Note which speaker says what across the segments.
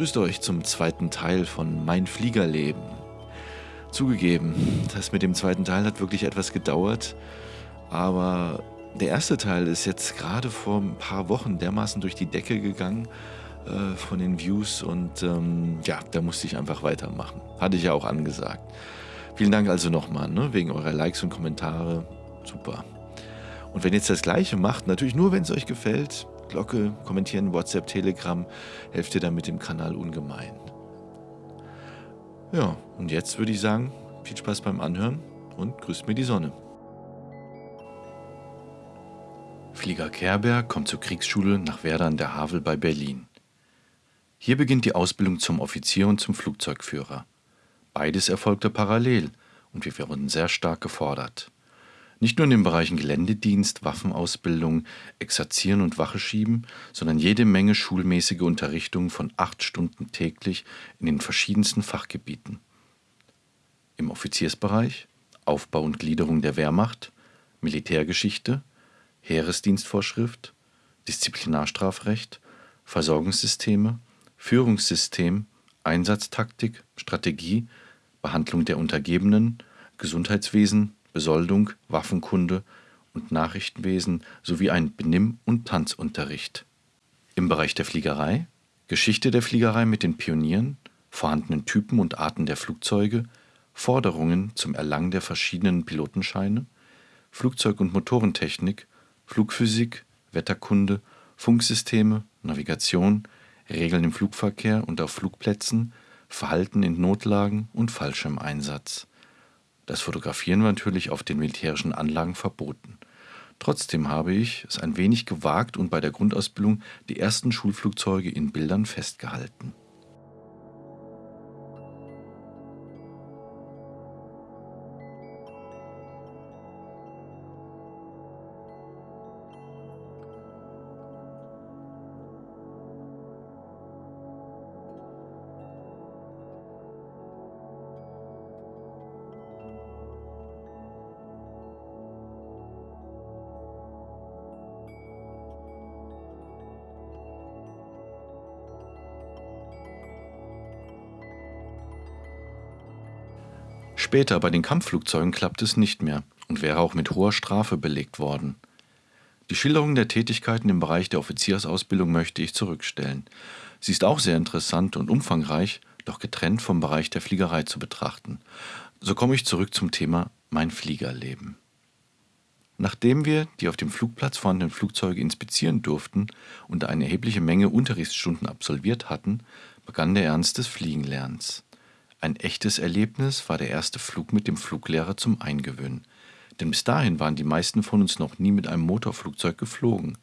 Speaker 1: Grüßt euch zum zweiten Teil von Mein Fliegerleben. Zugegeben, das mit dem zweiten Teil hat wirklich etwas gedauert, aber der erste Teil ist jetzt gerade vor ein paar Wochen dermaßen durch die Decke gegangen äh, von den Views und ähm, ja, da musste ich einfach weitermachen. Hatte ich ja auch angesagt. Vielen Dank also nochmal, ne, wegen eurer Likes und Kommentare. Super. Und wenn ihr jetzt das gleiche macht, natürlich nur, wenn es euch gefällt, Glocke, kommentieren, WhatsApp, Telegram, helft ihr damit dem Kanal ungemein. Ja, und jetzt würde ich sagen, viel Spaß beim Anhören und grüßt mir die Sonne. Flieger Kerber kommt zur Kriegsschule nach Werder an der Havel bei Berlin. Hier beginnt die Ausbildung zum Offizier und zum Flugzeugführer. Beides erfolgte parallel und wir wurden sehr stark gefordert. Nicht nur in den Bereichen Geländedienst, Waffenausbildung, Exerzieren und Wache schieben, sondern jede Menge schulmäßige Unterrichtung von acht Stunden täglich in den verschiedensten Fachgebieten. Im Offiziersbereich Aufbau und Gliederung der Wehrmacht, Militärgeschichte, Heeresdienstvorschrift, Disziplinarstrafrecht, Versorgungssysteme, Führungssystem, Einsatztaktik, Strategie, Behandlung der Untergebenen, Gesundheitswesen, Besoldung, Waffenkunde und Nachrichtenwesen sowie ein Benimm- und Tanzunterricht. Im Bereich der Fliegerei Geschichte der Fliegerei mit den Pionieren, vorhandenen Typen und Arten der Flugzeuge, Forderungen zum Erlangen der verschiedenen Pilotenscheine, Flugzeug- und Motorentechnik, Flugphysik, Wetterkunde, Funksysteme, Navigation, Regeln im Flugverkehr und auf Flugplätzen, Verhalten in Notlagen und Fallschirmeinsatz. Das Fotografieren war natürlich auf den militärischen Anlagen verboten. Trotzdem habe ich es ein wenig gewagt und bei der Grundausbildung die ersten Schulflugzeuge in Bildern festgehalten. Später bei den Kampfflugzeugen klappt es nicht mehr und wäre auch mit hoher Strafe belegt worden. Die Schilderung der Tätigkeiten im Bereich der Offiziersausbildung möchte ich zurückstellen. Sie ist auch sehr interessant und umfangreich, doch getrennt vom Bereich der Fliegerei zu betrachten. So komme ich zurück zum Thema Mein Fliegerleben. Nachdem wir die auf dem Flugplatz vorhandenen Flugzeuge inspizieren durften und eine erhebliche Menge Unterrichtsstunden absolviert hatten, begann der Ernst des Fliegenlernens. Ein echtes Erlebnis war der erste Flug mit dem Fluglehrer zum Eingewöhnen, denn bis dahin waren die meisten von uns noch nie mit einem Motorflugzeug geflogen.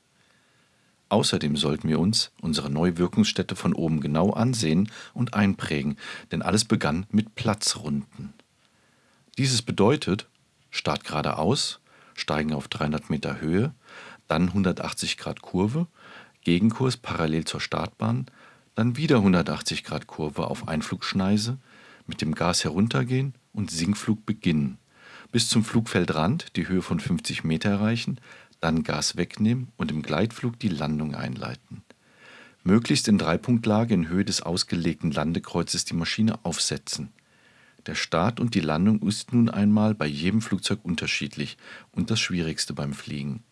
Speaker 1: Außerdem sollten wir uns unsere neue Wirkungsstätte von oben genau ansehen und einprägen, denn alles begann mit Platzrunden. Dieses bedeutet Start geradeaus, steigen auf 300 Meter Höhe, dann 180 Grad Kurve, Gegenkurs parallel zur Startbahn, dann wieder 180 Grad Kurve auf Einflugschneise, mit dem Gas heruntergehen und Sinkflug beginnen, bis zum Flugfeldrand die Höhe von 50 Meter erreichen, dann Gas wegnehmen und im Gleitflug die Landung einleiten. Möglichst in Dreipunktlage in Höhe des ausgelegten Landekreuzes die Maschine aufsetzen. Der Start und die Landung ist nun einmal bei jedem Flugzeug unterschiedlich und das Schwierigste beim Fliegen.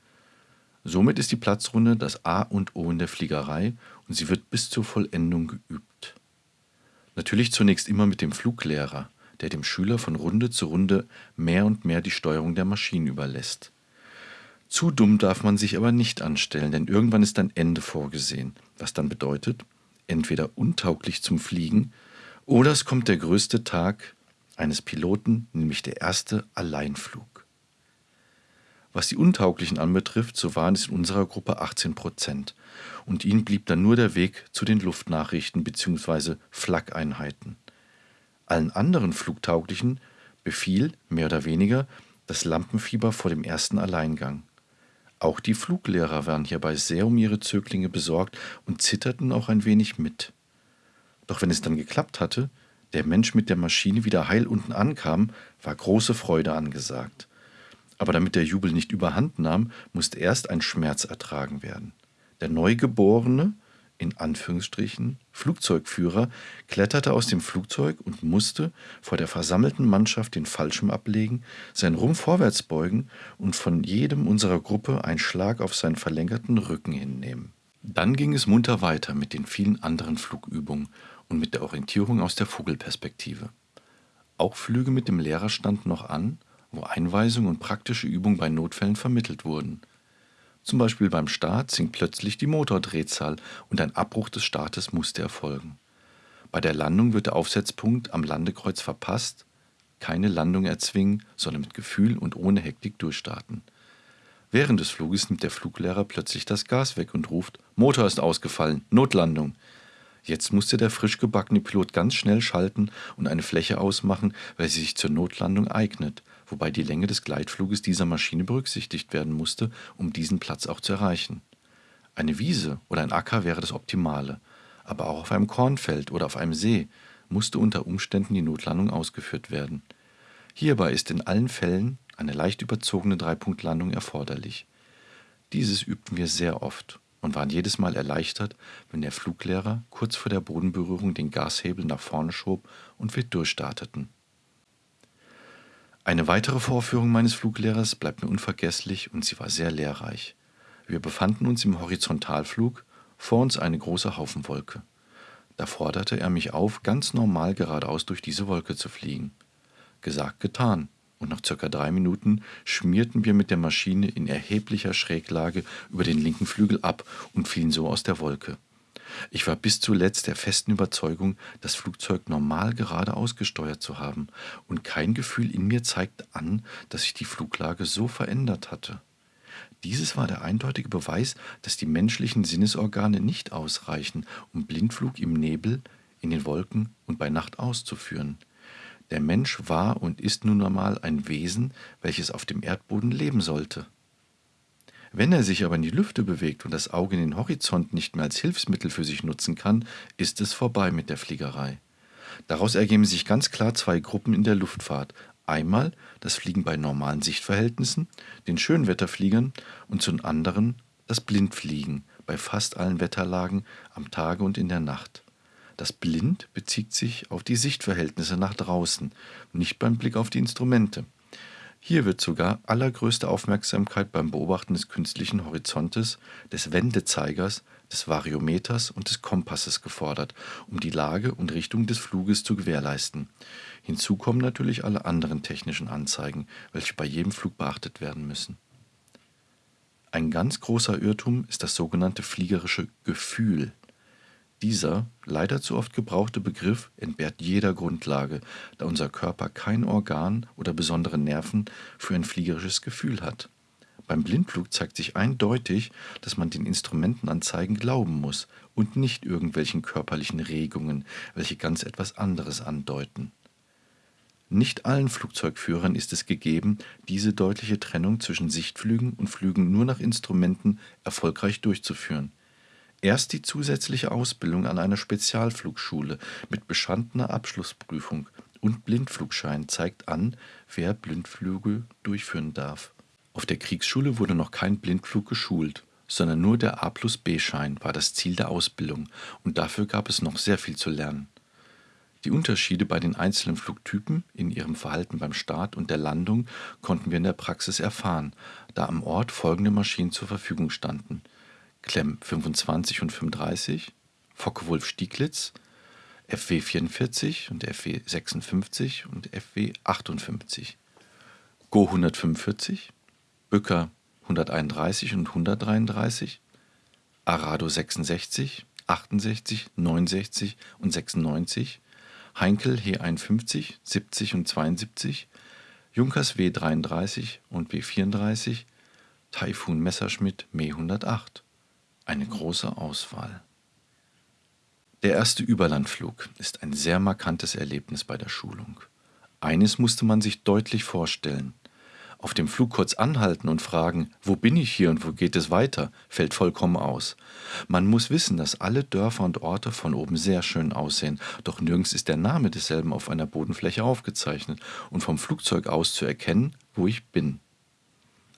Speaker 1: Somit ist die Platzrunde das A und O in der Fliegerei und sie wird bis zur Vollendung geübt. Natürlich zunächst immer mit dem Fluglehrer, der dem Schüler von Runde zu Runde mehr und mehr die Steuerung der Maschinen überlässt. Zu dumm darf man sich aber nicht anstellen, denn irgendwann ist ein Ende vorgesehen, was dann bedeutet, entweder untauglich zum Fliegen oder es kommt der größte Tag eines Piloten, nämlich der erste Alleinflug. Was die Untauglichen anbetrifft, so waren es in unserer Gruppe 18 Prozent und ihnen blieb dann nur der Weg zu den Luftnachrichten bzw. Flak-Einheiten. Allen anderen Flugtauglichen befiel, mehr oder weniger, das Lampenfieber vor dem ersten Alleingang. Auch die Fluglehrer waren hierbei sehr um ihre Zöglinge besorgt und zitterten auch ein wenig mit. Doch wenn es dann geklappt hatte, der Mensch mit der Maschine wieder heil unten ankam, war große Freude angesagt. Aber damit der Jubel nicht überhand nahm, musste erst ein Schmerz ertragen werden. Der Neugeborene in Anführungsstrichen, Flugzeugführer kletterte aus dem Flugzeug und musste vor der versammelten Mannschaft den Fallschirm ablegen, seinen Rumpf vorwärts beugen und von jedem unserer Gruppe einen Schlag auf seinen verlängerten Rücken hinnehmen. Dann ging es munter weiter mit den vielen anderen Flugübungen und mit der Orientierung aus der Vogelperspektive. Auch Flüge mit dem Lehrer standen noch an, wo Einweisungen und praktische Übungen bei Notfällen vermittelt wurden. Zum Beispiel beim Start sinkt plötzlich die Motordrehzahl und ein Abbruch des Startes musste erfolgen. Bei der Landung wird der Aufsetzpunkt am Landekreuz verpasst, keine Landung erzwingen, sondern mit Gefühl und ohne Hektik durchstarten. Während des Fluges nimmt der Fluglehrer plötzlich das Gas weg und ruft: Motor ist ausgefallen, Notlandung. Jetzt musste der frisch gebackene Pilot ganz schnell schalten und eine Fläche ausmachen, welche sich zur Notlandung eignet, wobei die Länge des Gleitfluges dieser Maschine berücksichtigt werden musste, um diesen Platz auch zu erreichen. Eine Wiese oder ein Acker wäre das Optimale, aber auch auf einem Kornfeld oder auf einem See musste unter Umständen die Notlandung ausgeführt werden. Hierbei ist in allen Fällen eine leicht überzogene Dreipunktlandung erforderlich. Dieses übten wir sehr oft und waren jedes Mal erleichtert, wenn der Fluglehrer kurz vor der Bodenberührung den Gashebel nach vorne schob und wir durchstarteten. Eine weitere Vorführung meines Fluglehrers bleibt mir unvergesslich und sie war sehr lehrreich. Wir befanden uns im Horizontalflug, vor uns eine große Haufenwolke. Da forderte er mich auf, ganz normal geradeaus durch diese Wolke zu fliegen. Gesagt, getan, und nach circa drei Minuten schmierten wir mit der Maschine in erheblicher Schräglage über den linken Flügel ab und fielen so aus der Wolke. Ich war bis zuletzt der festen Überzeugung, das Flugzeug normal geradeaus gesteuert zu haben, und kein Gefühl in mir zeigte an, dass sich die Fluglage so verändert hatte. Dieses war der eindeutige Beweis, dass die menschlichen Sinnesorgane nicht ausreichen, um Blindflug im Nebel, in den Wolken und bei Nacht auszuführen. Der Mensch war und ist nun einmal ein Wesen, welches auf dem Erdboden leben sollte. Wenn er sich aber in die Lüfte bewegt und das Auge in den Horizont nicht mehr als Hilfsmittel für sich nutzen kann, ist es vorbei mit der Fliegerei. Daraus ergeben sich ganz klar zwei Gruppen in der Luftfahrt. Einmal das Fliegen bei normalen Sichtverhältnissen, den Schönwetterfliegern, und zum anderen das Blindfliegen bei fast allen Wetterlagen am Tage und in der Nacht. Das Blind bezieht sich auf die Sichtverhältnisse nach draußen, nicht beim Blick auf die Instrumente. Hier wird sogar allergrößte Aufmerksamkeit beim Beobachten des künstlichen Horizontes, des Wendezeigers, des Variometers und des Kompasses gefordert, um die Lage und Richtung des Fluges zu gewährleisten. Hinzu kommen natürlich alle anderen technischen Anzeigen, welche bei jedem Flug beachtet werden müssen. Ein ganz großer Irrtum ist das sogenannte fliegerische Gefühl. Dieser, leider zu oft gebrauchte Begriff entbehrt jeder Grundlage, da unser Körper kein Organ oder besondere Nerven für ein fliegerisches Gefühl hat. Beim Blindflug zeigt sich eindeutig, dass man den Instrumentenanzeigen glauben muss und nicht irgendwelchen körperlichen Regungen, welche ganz etwas anderes andeuten. Nicht allen Flugzeugführern ist es gegeben, diese deutliche Trennung zwischen Sichtflügen und Flügen nur nach Instrumenten erfolgreich durchzuführen. Erst die zusätzliche Ausbildung an einer Spezialflugschule mit bestandener Abschlussprüfung und Blindflugschein zeigt an, wer Blindflüge durchführen darf. Auf der Kriegsschule wurde noch kein Blindflug geschult, sondern nur der A plus B-Schein war das Ziel der Ausbildung und dafür gab es noch sehr viel zu lernen. Die Unterschiede bei den einzelnen Flugtypen in ihrem Verhalten beim Start und der Landung konnten wir in der Praxis erfahren, da am Ort folgende Maschinen zur Verfügung standen – Klemm 25 und 35, Focke-Wulf Stieglitz, FW 44 und FW 56 und FW 58, Go 145, Bücker 131 und 133, Arado 66, 68, 69 und 96, Heinkel He 51, 70 und 72, Junkers W 33 und W 34, Taifun Messerschmitt Me 108 eine große Auswahl. Der erste Überlandflug ist ein sehr markantes Erlebnis bei der Schulung. Eines musste man sich deutlich vorstellen. Auf dem Flug kurz anhalten und fragen, wo bin ich hier und wo geht es weiter, fällt vollkommen aus. Man muss wissen, dass alle Dörfer und Orte von oben sehr schön aussehen, doch nirgends ist der Name desselben auf einer Bodenfläche aufgezeichnet und vom Flugzeug aus zu erkennen, wo ich bin.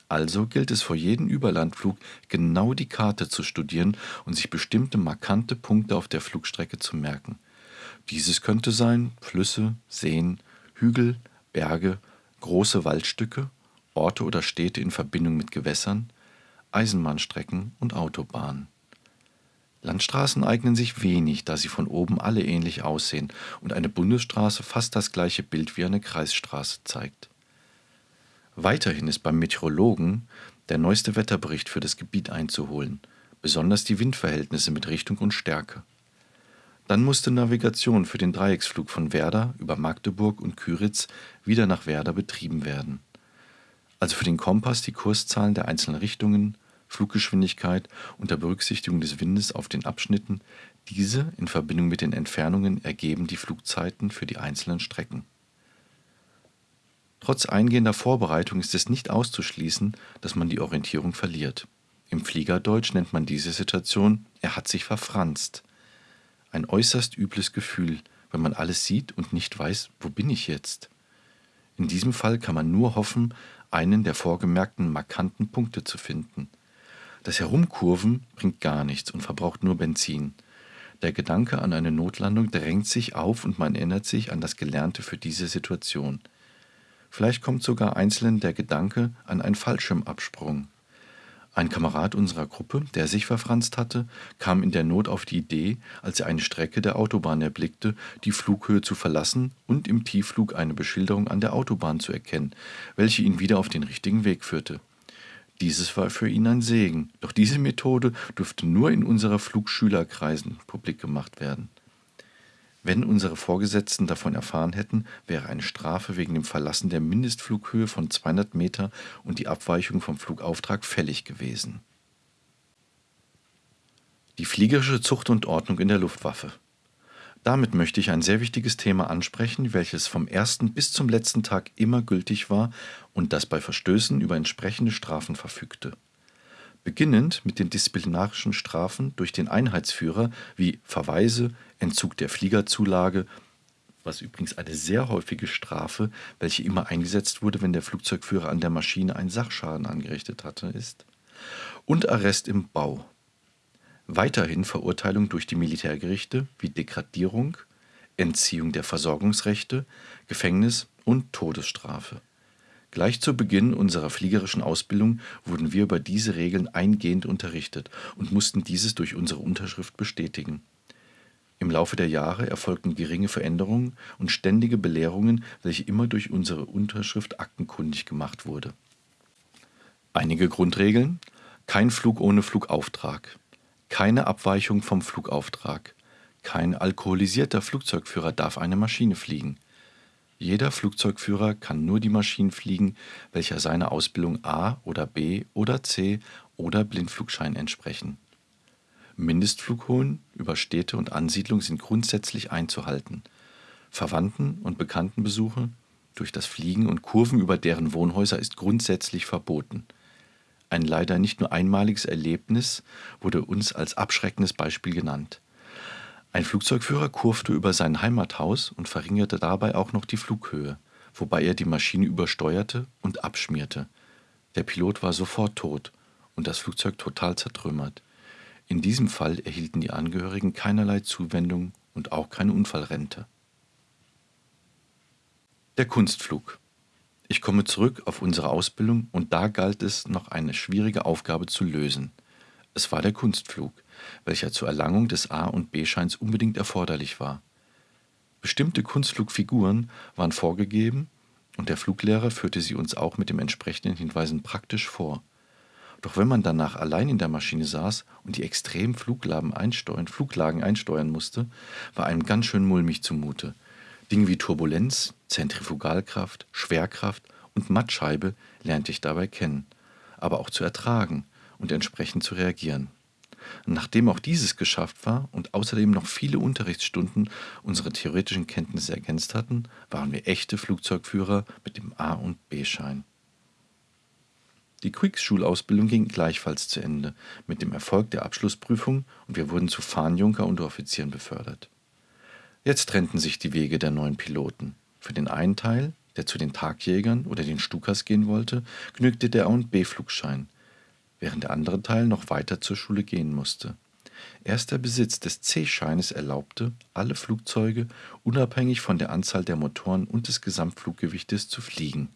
Speaker 1: Also gilt es vor jedem Überlandflug genau die Karte zu studieren und sich bestimmte markante Punkte auf der Flugstrecke zu merken. Dieses könnte sein Flüsse, Seen, Hügel, Berge, große Waldstücke, Orte oder Städte in Verbindung mit Gewässern, Eisenbahnstrecken und Autobahnen. Landstraßen eignen sich wenig, da sie von oben alle ähnlich aussehen und eine Bundesstraße fast das gleiche Bild wie eine Kreisstraße zeigt. Weiterhin ist beim Meteorologen der neueste Wetterbericht für das Gebiet einzuholen, besonders die Windverhältnisse mit Richtung und Stärke. Dann musste Navigation für den Dreiecksflug von Werder über Magdeburg und Küritz wieder nach Werder betrieben werden. Also für den Kompass die Kurszahlen der einzelnen Richtungen, Fluggeschwindigkeit unter Berücksichtigung des Windes auf den Abschnitten, diese in Verbindung mit den Entfernungen ergeben die Flugzeiten für die einzelnen Strecken. Trotz eingehender Vorbereitung ist es nicht auszuschließen, dass man die Orientierung verliert. Im Fliegerdeutsch nennt man diese Situation er hat sich verfranst. Ein äußerst übles Gefühl, wenn man alles sieht und nicht weiß, wo bin ich jetzt. In diesem Fall kann man nur hoffen, einen der vorgemerkten markanten Punkte zu finden. Das Herumkurven bringt gar nichts und verbraucht nur Benzin. Der Gedanke an eine Notlandung drängt sich auf und man erinnert sich an das Gelernte für diese Situation. Vielleicht kommt sogar einzeln der Gedanke an einen Fallschirmabsprung. Ein Kamerad unserer Gruppe, der sich verfranst hatte, kam in der Not auf die Idee, als er eine Strecke der Autobahn erblickte, die Flughöhe zu verlassen und im Tiefflug eine Beschilderung an der Autobahn zu erkennen, welche ihn wieder auf den richtigen Weg führte. Dieses war für ihn ein Segen, doch diese Methode durfte nur in unserer Flugschülerkreisen publik gemacht werden. Wenn unsere Vorgesetzten davon erfahren hätten, wäre eine Strafe wegen dem Verlassen der Mindestflughöhe von 200 Meter und die Abweichung vom Flugauftrag fällig gewesen. Die fliegerische Zucht und Ordnung in der Luftwaffe. Damit möchte ich ein sehr wichtiges Thema ansprechen, welches vom ersten bis zum letzten Tag immer gültig war und das bei Verstößen über entsprechende Strafen verfügte beginnend mit den disziplinarischen Strafen durch den Einheitsführer wie Verweise, Entzug der Fliegerzulage, was übrigens eine sehr häufige Strafe, welche immer eingesetzt wurde, wenn der Flugzeugführer an der Maschine einen Sachschaden angerichtet hatte, ist, und Arrest im Bau. Weiterhin Verurteilung durch die Militärgerichte wie Degradierung, Entziehung der Versorgungsrechte, Gefängnis und Todesstrafe. Gleich zu Beginn unserer fliegerischen Ausbildung wurden wir über diese Regeln eingehend unterrichtet und mussten dieses durch unsere Unterschrift bestätigen. Im Laufe der Jahre erfolgten geringe Veränderungen und ständige Belehrungen, welche immer durch unsere Unterschrift aktenkundig gemacht wurde. Einige Grundregeln: kein Flug ohne Flugauftrag, keine Abweichung vom Flugauftrag, kein alkoholisierter Flugzeugführer darf eine Maschine fliegen, jeder Flugzeugführer kann nur die Maschinen fliegen, welcher seiner Ausbildung A oder B oder C oder Blindflugschein entsprechen. Mindestflughöhen über Städte und Ansiedlung sind grundsätzlich einzuhalten. Verwandten- und Bekanntenbesuche durch das Fliegen und Kurven über deren Wohnhäuser ist grundsätzlich verboten. Ein leider nicht nur einmaliges Erlebnis wurde uns als abschreckendes Beispiel genannt. Ein Flugzeugführer kurfte über sein Heimathaus und verringerte dabei auch noch die Flughöhe, wobei er die Maschine übersteuerte und abschmierte. Der Pilot war sofort tot und das Flugzeug total zertrümmert. In diesem Fall erhielten die Angehörigen keinerlei Zuwendung und auch keine Unfallrente. Der Kunstflug. Ich komme zurück auf unsere Ausbildung und da galt es noch eine schwierige Aufgabe zu lösen. Es war der Kunstflug welcher zur Erlangung des A- und B-Scheins unbedingt erforderlich war. Bestimmte Kunstflugfiguren waren vorgegeben und der Fluglehrer führte sie uns auch mit den entsprechenden Hinweisen praktisch vor. Doch wenn man danach allein in der Maschine saß und die extremen Fluglagen einsteuern, Fluglagen einsteuern musste, war einem ganz schön mulmig zumute. Dinge wie Turbulenz, Zentrifugalkraft, Schwerkraft und Mattscheibe lernte ich dabei kennen, aber auch zu ertragen und entsprechend zu reagieren. Nachdem auch dieses geschafft war und außerdem noch viele Unterrichtsstunden unsere theoretischen Kenntnisse ergänzt hatten, waren wir echte Flugzeugführer mit dem A- und B-Schein. Die Kriegsschulausbildung ging gleichfalls zu Ende, mit dem Erfolg der Abschlussprüfung und wir wurden zu Fahnenjunker und Offizieren befördert. Jetzt trennten sich die Wege der neuen Piloten. Für den einen Teil, der zu den Tagjägern oder den Stukas gehen wollte, genügte der A- und B-Flugschein, während der andere Teil noch weiter zur Schule gehen musste. Erst der Besitz des C-Scheines erlaubte, alle Flugzeuge unabhängig von der Anzahl der Motoren und des Gesamtfluggewichtes zu fliegen.